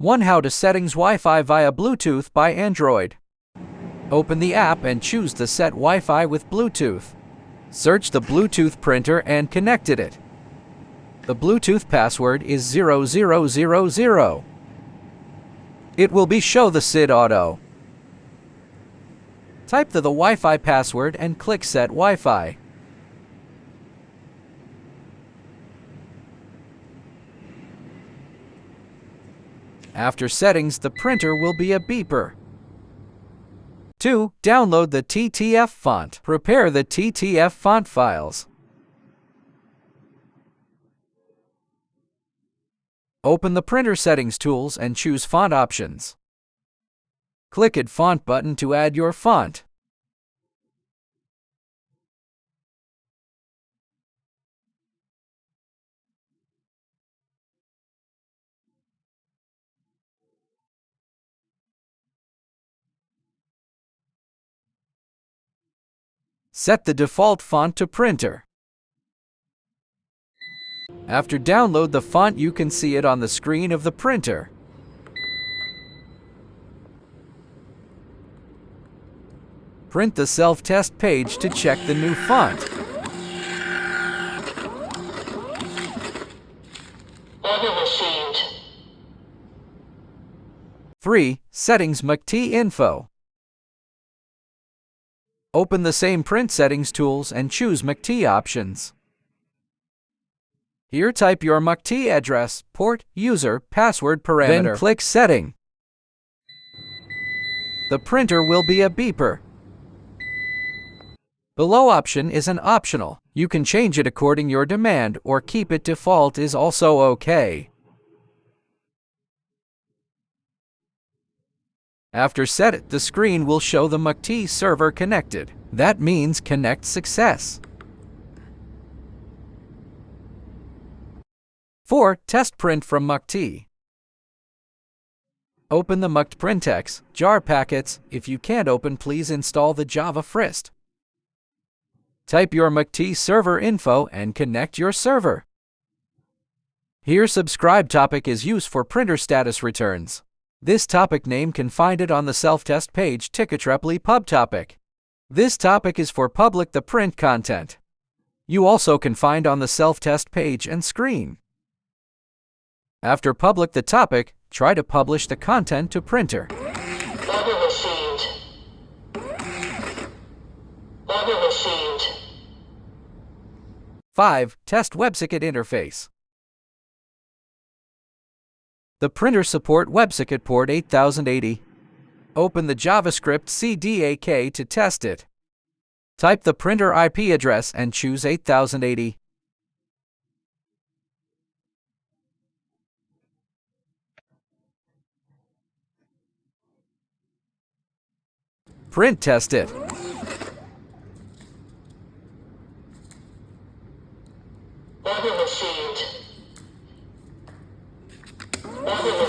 1. How to Settings Wi-Fi via Bluetooth by Android. Open the app and choose the Set Wi-Fi with Bluetooth. Search the Bluetooth printer and connected it. The Bluetooth password is 0000. It will be Show the SSID Auto. Type the, the Wi-Fi password and click Set Wi-Fi. After settings, the printer will be a beeper. 2. Download the TTF font. Prepare the TTF font files. Open the Printer Settings tools and choose Font options. Click Add Font button to add your font. Set the default font to printer. After download the font you can see it on the screen of the printer. Print the self-test page to check the new font. Order received. 3. Settings MQTT info. Open the same print settings tools and choose MQTT options. Here type your MQTT address, port, user, password parameter. Then click Setting. The printer will be a beeper. Below option is an optional. You can change it according your demand or keep it default is also okay. After set it, the screen will show the MQTT server connected. That means connect success. 4. Test print from MQTT. Open the MQTT Printex, jar packets. If you can't open, please install the Java Frist. Type your MQTT server info and connect your server. Here subscribe topic is used for printer status returns. This topic name can find it on the self-test page Ticketreply pub topic. This topic is for public the print content. You also can find on the self-test page and screen. After public the topic, try to publish the content to printer. Order received. Order received. 5. Test WebSocket interface. The printer support WebSocket port 8080. Open the JavaScript CDAK to test it. Type the printer IP address and choose 8080. Print test it. Received. Thank you.